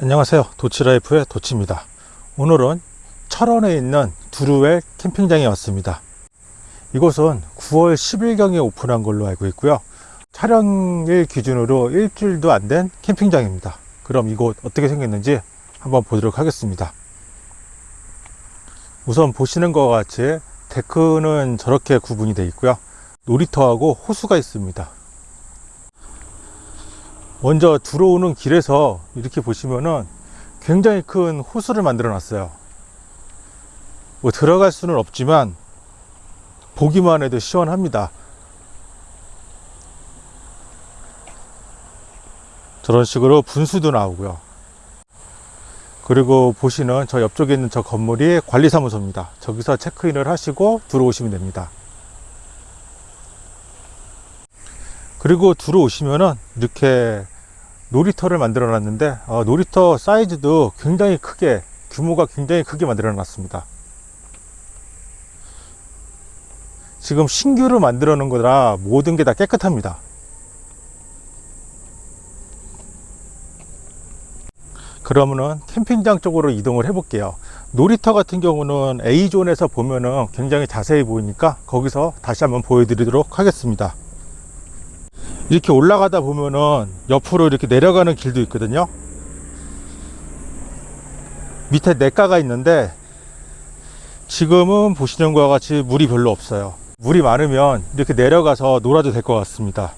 안녕하세요. 도치라이프의 도치입니다. 오늘은 철원에 있는 두루웰 캠핑장에 왔습니다. 이곳은 9월 10일경에 오픈한 걸로 알고 있고요. 촬영일 기준으로 일주일도 안 된 캠핑장입니다. 그럼 이곳 어떻게 생겼는지 한번 보도록 하겠습니다. 우선 보시는 것과 같이 데크는 저렇게 구분이 되어 있고요. 놀이터하고 호수가 있습니다 먼저 들어오는 길에서 이렇게 보시면은 굉장히 큰 호수를 만들어 놨어요. 뭐 들어갈 수는 없지만 보기만 해도 시원합니다. 저런 식으로 분수도 나오고요. 그리고 보시는 저 옆쪽에 있는 저 건물이 관리사무소입니다. 저기서 체크인을 하시고 들어오시면 됩니다 그리고 들어오시면은 이렇게 놀이터를 만들어 놨는데 어, 놀이터 사이즈도 굉장히 크게 규모가 굉장히 크게 만들어 놨습니다. 지금 신규로 만들어 놓은 거라 모든 게 다 깨끗합니다. 그러면은 캠핑장 쪽으로 이동을 해 볼게요. 놀이터 같은 경우는 A존에서 보면은 굉장히 자세히 보이니까 거기서 다시 한번 보여드리도록 하겠습니다 이렇게 올라가다 보면은 옆으로 이렇게 내려가는 길도 있거든요. 밑에 냇가가 있는데 지금은 보시는 것과 같이 물이 별로 없어요. 물이 많으면 이렇게 내려가서 놀아도 될 것 같습니다.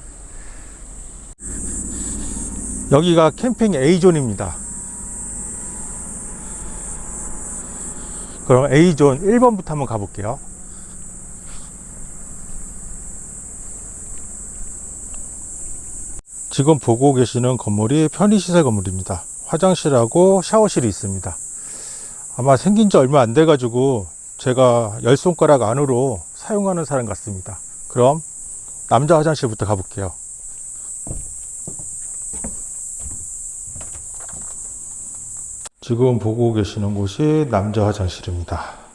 여기가 캠핑 A존입니다. 그럼 A존 1번부터 한번 가볼게요 지금 보고 계시는 건물이 편의시설 건물입니다. 화장실하고 샤워실이 있습니다. 아마 생긴 지 얼마 안 돼 가지고 제가 열 손가락 안으로 사용하는 사람 같습니다. 그럼 남자 화장실부터 가볼게요. 지금 보고 계시는 곳이 남자 화장실입니다.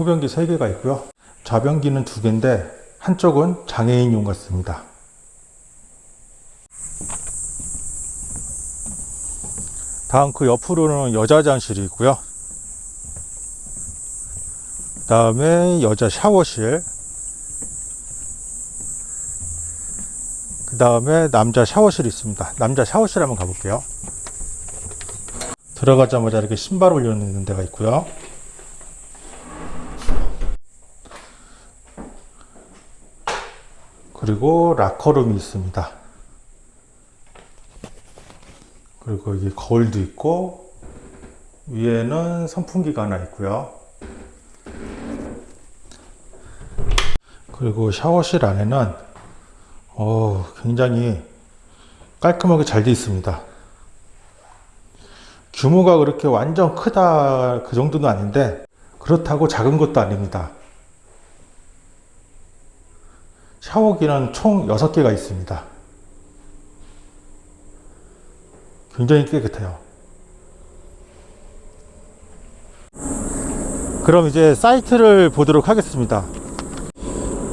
소변기 3개가 있고요. 좌변기는 2개인데 한쪽은 장애인용 같습니다. 다음 그 옆으로는 여자 화장실이 있고요. 그 다음에 여자 샤워실 그 다음에 남자 샤워실이 있습니다. 남자 샤워실 한번 가볼게요. 들어가자마자 이렇게 신발 올려놓는 데가 있고요. 그리고 라커룸이 있습니다. 그리고 여기 거울도 있고 위에는 선풍기가 하나 있고요. 그리고 샤워실 안에는 어, 굉장히 깔끔하게 잘 되어 있습니다. 규모가 그렇게 완전 크다 그 정도는 아닌데 그렇다고 작은 것도 아닙니다. 샤워기는 총 6개가 있습니다. 굉장히 깨끗해요. 그럼 이제 사이트를 보도록 하겠습니다.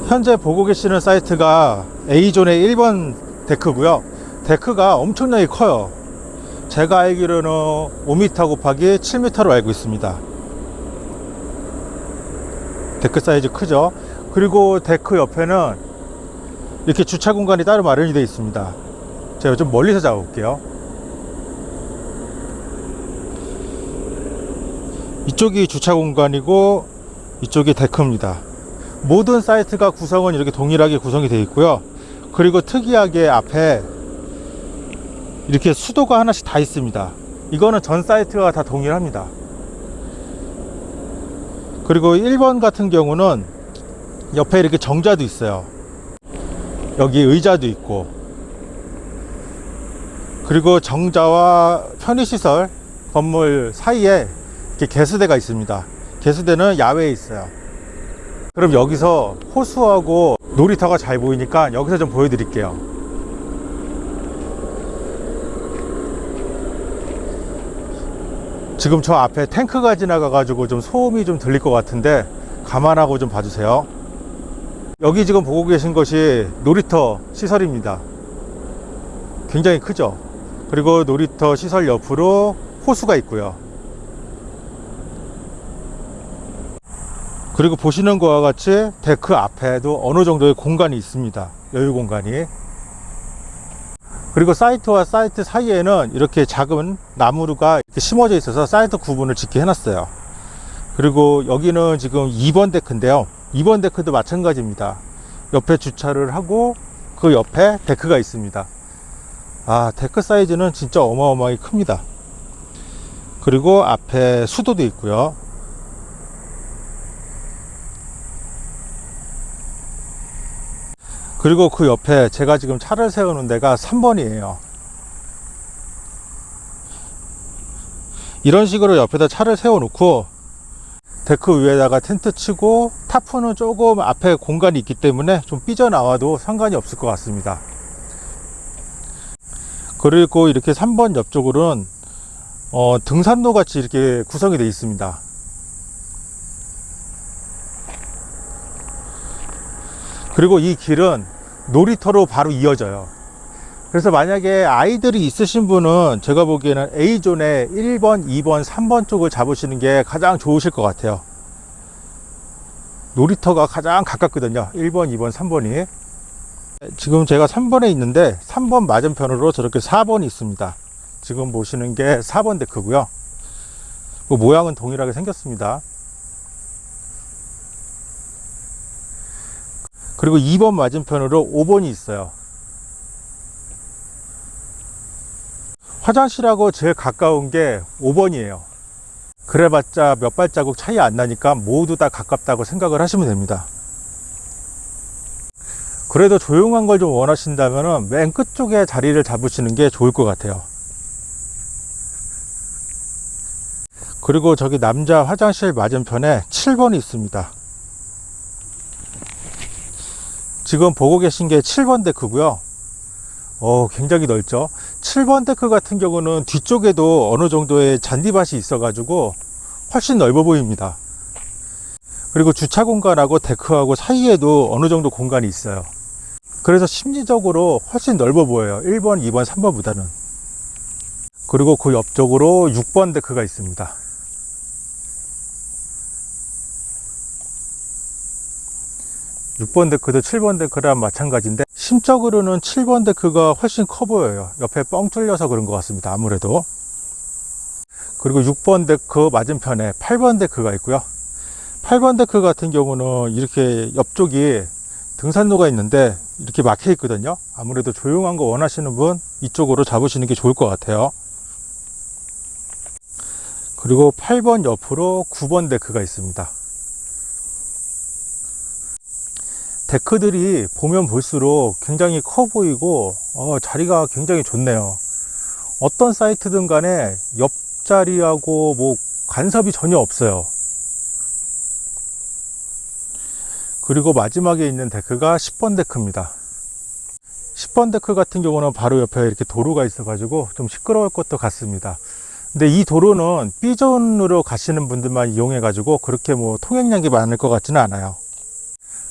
현재 보고 계시는 사이트가 A존의 1번 데크고요. 데크가 엄청나게 커요. 제가 알기로는 5m 곱하기 7m로 알고 있습니다. 데크 사이즈 크죠? 그리고 데크 옆에는 이렇게 주차 공간이 따로 마련이 되어 있습니다. 제가 좀 멀리서 잡아볼게요. 이쪽이 주차 공간이고 이쪽이 데크입니다. 모든 사이트가 구성은 이렇게 동일하게 구성이 되어 있고요. 그리고 특이하게 앞에 이렇게 수도가 하나씩 다 있습니다. 이거는 전 사이트가 다 동일합니다. 그리고 1번 같은 경우는 옆에 이렇게 정자도 있어요 여기 의자도 있고. 그리고 정자와 편의시설 건물 사이에 이렇게 개수대가 있습니다. 개수대는 야외에 있어요. 그럼 여기서 호수하고 놀이터가 잘 보이니까 여기서 좀 보여드릴게요. 지금 저 앞에 탱크가 지나가 가지고 좀 소음이 좀 들릴 것 같은데 감안하고 좀 봐주세요 여기 지금 보고 계신 것이 놀이터 시설입니다. 굉장히 크죠. 그리고 놀이터 시설 옆으로 호수가 있고요. 그리고 보시는 것과 같이 데크 앞에도 어느 정도의 공간이 있습니다. 여유 공간이. 그리고 사이트와 사이트 사이에는 이렇게 작은 나무가 이렇게 심어져 있어서 사이트 구분을 짓게 해놨어요. 그리고 여기는 지금 2번 데크인데요. 2번 데크도 마찬가지입니다. 옆에 주차를 하고 그 옆에 데크가 있습니다. 아, 데크 사이즈는 진짜 어마어마하게 큽니다. 그리고 앞에 수도도 있고요. 그리고 그 옆에 제가 지금 차를 세우는 데가 3번이에요. 이런 식으로 옆에다 차를 세워 놓고 데크 위에다가 텐트 치고 타프는 조금 앞에 공간이 있기 때문에 좀 삐져나와도 상관이 없을 것 같습니다. 그리고 이렇게 3번 옆쪽으로는 어, 등산로 같이 이렇게 구성이 되어 있습니다. 그리고 이 길은 놀이터로 바로 이어져요. 그래서 만약에 아이들이 있으신 분은 제가 보기에는 A존에 1번, 2번, 3번 쪽을 잡으시는 게 가장 좋으실 것 같아요. 놀이터가 가장 가깝거든요. 1번, 2번, 3번이. 지금 제가 3번에 있는데 3번 맞은편으로 저렇게 4번이 있습니다. 지금 보시는 게 4번 데크고요. 그 모양은 동일하게 생겼습니다. 그리고 2번 맞은편으로 5번이 있어요. 화장실하고 제일 가까운 게 5번이에요. 그래봤자 몇 발자국 차이 안 나니까 모두 다 가깝다고 생각을 하시면 됩니다. 그래도 조용한 걸 좀 원하신다면 맨 끝쪽에 자리를 잡으시는 게 좋을 것 같아요. 그리고 저기 남자 화장실 맞은편에 7번이 있습니다. 지금 보고 계신 게 7번 데크고요. 어, 굉장히 넓죠. 7번 데크 같은 경우는 뒤쪽에도 어느 정도의 잔디밭이 있어 가지고 훨씬 넓어 보입니다. 그리고 주차 공간하고 데크하고 사이에도 어느 정도 공간이 있어요. 그래서 심리적으로 훨씬 넓어 보여요. 1번, 2번, 3번보다는. 그리고 그 옆쪽으로 6번 데크가 있습니다. 육번 데크도 7번 데크랑 마찬가지인데 심적으로는 7번 데크가 훨씬 커 보여요. 옆에 뻥 뚫려서 그런 것 같습니다. 아무래도. 그리고 6번 데크 맞은편에 8번 데크가 있고요. 8번 데크 같은 경우는 이렇게 옆쪽이 등산로가 있는데 이렇게 막혀 있거든요. 아무래도 조용한 거 원하시는 분 이쪽으로 잡으시는 게 좋을 것 같아요. 그리고 8번 옆으로 9번 데크가 있습니다. 데크들이 보면 볼수록 굉장히 커 보이고 어, 자리가 굉장히 좋네요. 어떤 사이트든 간에 옆자리하고 뭐 간섭이 전혀 없어요. 그리고 마지막에 있는 데크가 10번 데크입니다. 10번 데크 같은 경우는 바로 옆에 이렇게 도로가 있어 가지고 좀 시끄러울 것도 같습니다. 근데 이 도로는 B존으로 가시는 분들만 이용해 가지고 그렇게 뭐 통행량이 많을 것 같지는 않아요.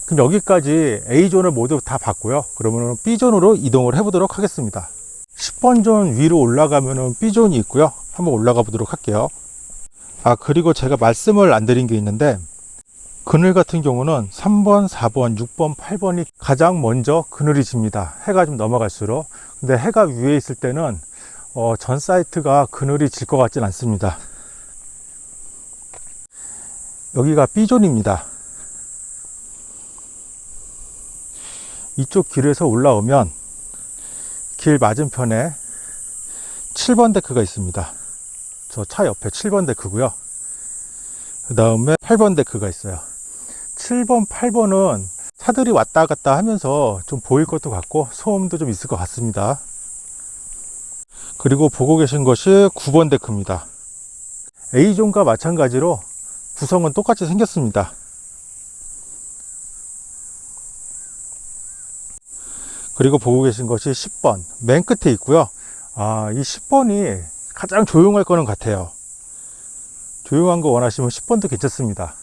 그럼 여기까지 A존을 모두 다 봤고요. 그러면 B존으로 이동을 해 보도록 하겠습니다. 10번 존 위로 올라가면 B존이 있고요. 한번 올라가 보도록 할게요. 아, 그리고 제가 말씀을 안 드린 게 있는데, 그늘 같은 경우는 3번, 4번, 6번, 8번이 가장 먼저 그늘이 집니다. 해가 좀 넘어갈수록. 근데 해가 위에 있을 때는 어, 전 사이트가 그늘이 질 것 같진 않습니다. 여기가 B존입니다. 이쪽 길에서 올라오면 길 맞은편에 7번 데크가 있습니다. 저 차 옆에 7번 데크고요. 그 다음에 8번 데크가 있어요. 7번, 8번은 차들이 왔다 갔다 하면서 좀 보일 것도 같고 소음도 좀 있을 것 같습니다. 그리고 보고 계신 것이 9번 데크입니다. A존과 마찬가지로 구성은 똑같이 생겼습니다. 그리고 보고 계신 것이 10번 맨 끝에 있고요. 아, 이 10번이 가장 조용할 거는 같아요. 조용한 거 원하시면 10번도 괜찮습니다.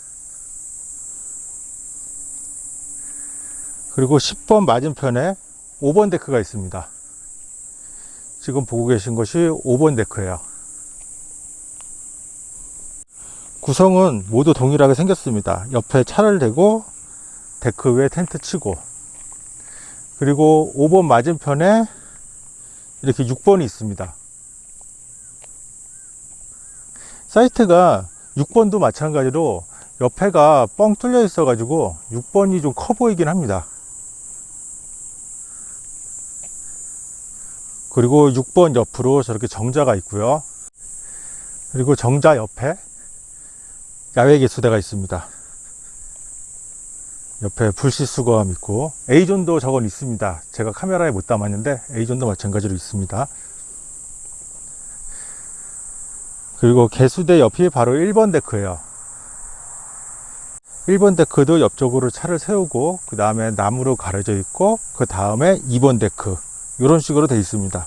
그리고 10번 맞은편에 5번 데크가 있습니다. 지금 보고 계신 것이 5번 데크예요. 구성은 모두 동일하게 생겼습니다. 옆에 차를 대고 데크 위에 텐트 치고 그리고 5번 맞은편에 이렇게 6번이 있습니다. 사이트가 6번도 마찬가지로 옆에가 뻥 뚫려 있어 가지고 6번이 좀 커 보이긴 합니다. 그리고 6번 옆으로 저렇게 정자가 있고요. 그리고 정자 옆에 야외 개수대가 있습니다. 옆에 불씨 수거함 있고 A존도 저건 있습니다. 제가 카메라에 못 담았는데 A존도 마찬가지로 있습니다. 그리고 개수대 옆이 바로 1번 데크예요. 1번 데크도 옆쪽으로 차를 세우고 그 다음에 나무로 가려져 있고 그 다음에 2번 데크 이런 식으로 되어 있습니다.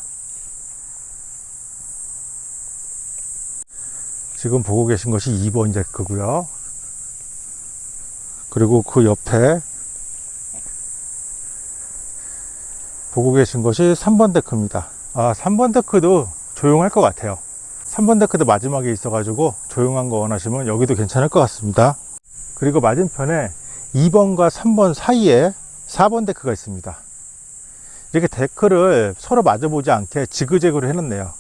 지금 보고 계신 것이 2번 데크고요. 그리고 그 옆에 보고 계신 것이 3번 데크입니다. 아, 3번 데크도 조용할 것 같아요. 3번 데크도 마지막에 있어 가지고 조용한 거 원하시면 여기도 괜찮을 것 같습니다. 그리고 맞은편에 2번과 3번 사이에 4번 데크가 있습니다. 이렇게 데크를 서로 마주보지 않게 지그재그로 해놨네요.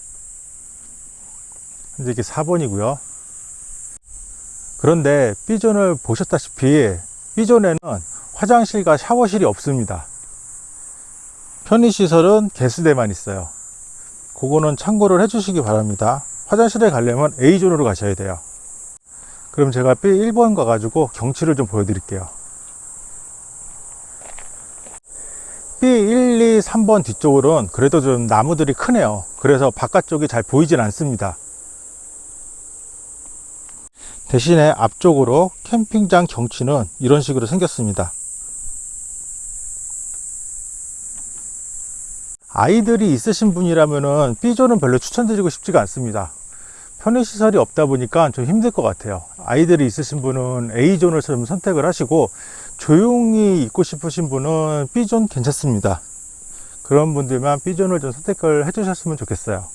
이제 이게 4번이고요. 그런데 B존을 보셨다시피 B존에는 화장실과 샤워실이 없습니다. 편의시설은 개수대만 있어요. 그거는 참고를 해주시기 바랍니다. 화장실에 가려면 A존으로 가셔야 돼요. 그럼 제가 B1번 가가지고 경치를 좀 보여드릴게요. B1, 2, 3번 뒤쪽으로는 그래도 좀 나무들이 크네요. 그래서 바깥쪽이 잘 보이진 않습니다. 대신에 앞쪽으로 캠핑장 경치는 이런 식으로 생겼습니다. 아이들이 있으신 분이라면은 B존은 별로 추천드리고 싶지가 않습니다. 편의시설이 없다 보니까 좀 힘들 것 같아요. 아이들이 있으신 분은 A존을 좀 선택을 하시고 조용히 있고 싶으신 분은 B존 괜찮습니다. 그런 분들만 B존을 좀 선택을 해주셨으면 좋겠어요.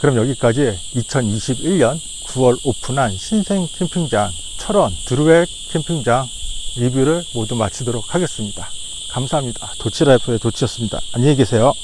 그럼 여기까지 2021년 9월 오픈한 신생 캠핑장 철원 드루웰 캠핑장 리뷰를 모두 마치도록 하겠습니다. 감사합니다. 도치라이프의 도치였습니다. 안녕히 계세요.